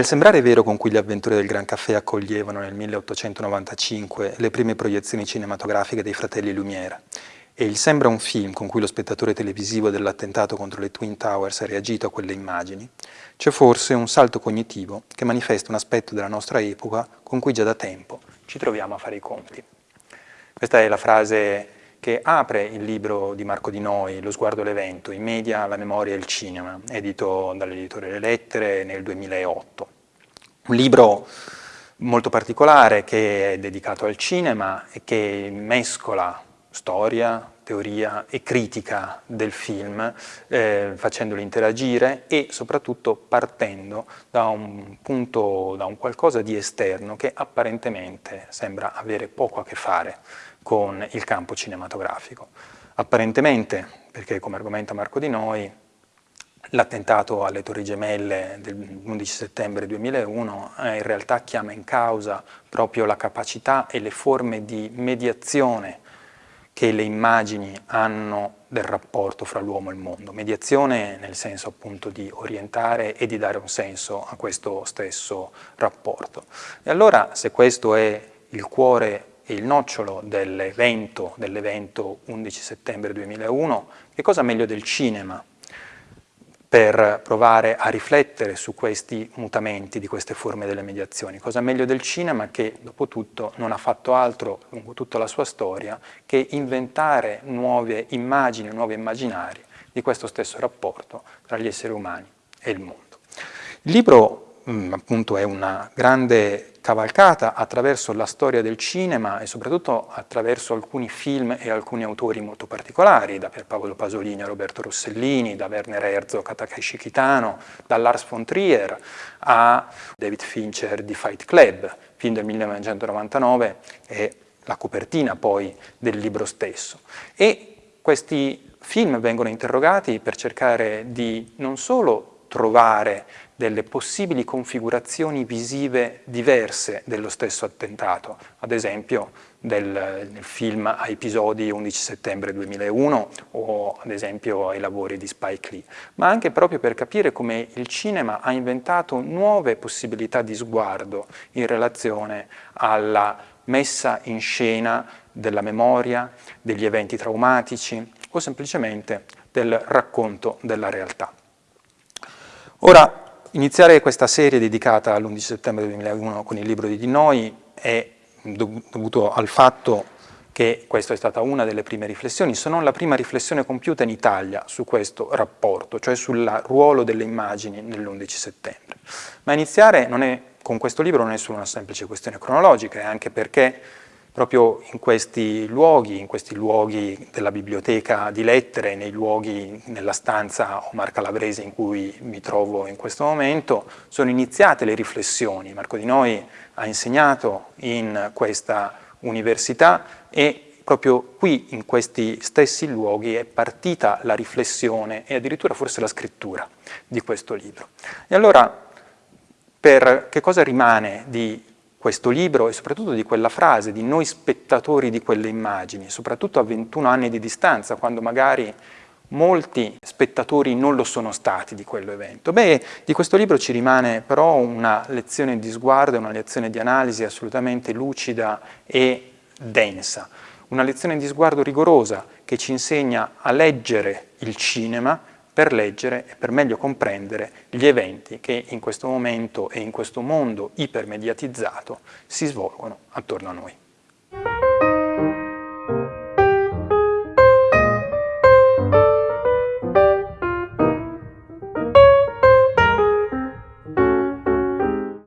Il sembrare vero con cui gli avventori del Gran Caffè accoglievano nel 1895 le prime proiezioni cinematografiche dei fratelli Lumière e il sembra un film con cui lo spettatore televisivo dell'attentato contro le Twin Towers ha reagito a quelle immagini, c'è forse un salto cognitivo che manifesta un aspetto della nostra epoca con cui già da tempo ci troviamo a fare i conti. Questa è la frase che apre il libro di Marco Di Noi, Lo sguardo all'evento, i media, la memoria e il cinema, edito dall'editore Le Lettere nel 2008. Un libro molto particolare che è dedicato al cinema e che mescola storia, teoria e critica del film, eh, facendolo interagire e soprattutto partendo da un punto, da un qualcosa di esterno che apparentemente sembra avere poco a che fare con il campo cinematografico. Apparentemente, perché come argomenta Marco Di Noi, L'attentato alle Torri Gemelle dell'11 settembre 2001 eh, in realtà chiama in causa proprio la capacità e le forme di mediazione che le immagini hanno del rapporto fra l'uomo e il mondo. Mediazione nel senso appunto di orientare e di dare un senso a questo stesso rapporto. E allora se questo è il cuore e il nocciolo dell'evento dell 11 settembre 2001, che cosa meglio del cinema per provare a riflettere su questi mutamenti di queste forme delle mediazioni. Cosa meglio del cinema che, dopo tutto, non ha fatto altro lungo tutta la sua storia che inventare nuove immagini, nuovi immaginari di questo stesso rapporto tra gli esseri umani e il mondo. Il libro Mm, appunto è una grande cavalcata attraverso la storia del cinema e soprattutto attraverso alcuni film e alcuni autori molto particolari, da Pierpaolo Pasolini a Roberto Rossellini, da Werner Herzog a Takeshi Kitano, da Lars von Trier a David Fincher di Fight Club, film del 1999 e la copertina poi del libro stesso. E questi film vengono interrogati per cercare di non solo trovare delle possibili configurazioni visive diverse dello stesso attentato, ad esempio del, del, film a episodi 11 settembre 2001 o ad esempio ai lavori di Spike Lee, ma anche proprio per capire come il cinema ha inventato nuove possibilità di sguardo in relazione alla messa in scena della memoria, degli eventi traumatici o semplicemente del racconto della realtà. Ora, Iniziare questa serie dedicata all'11 settembre 2001 con il libro di Di Noi è dovuto al fatto che questa è stata una delle prime riflessioni, se non la prima riflessione compiuta in Italia su questo rapporto, cioè sul ruolo delle immagini nell'11 settembre. Ma iniziare è, con questo libro non è solo una semplice questione cronologica, è anche perché proprio in questi luoghi, in questi luoghi della biblioteca di lettere, nei luoghi, nella stanza Omar Calabrese in cui mi trovo in questo momento, sono iniziate le riflessioni. Marco Di Noi ha insegnato in questa università e proprio qui, in questi stessi luoghi, è partita la riflessione e addirittura forse la scrittura di questo libro. E allora, per che cosa rimane di questo libro e soprattutto di quella frase, di noi spettatori di quelle immagini, soprattutto a 21 anni di distanza, quando magari molti spettatori non lo sono stati di quell'evento. Beh, di questo libro ci rimane però una lezione di sguardo, una lezione di analisi assolutamente lucida e densa, una lezione di sguardo rigorosa che ci insegna a leggere il cinema per leggere e per meglio comprendere gli eventi che in questo momento e in questo mondo ipermediatizzato si svolgono attorno a noi.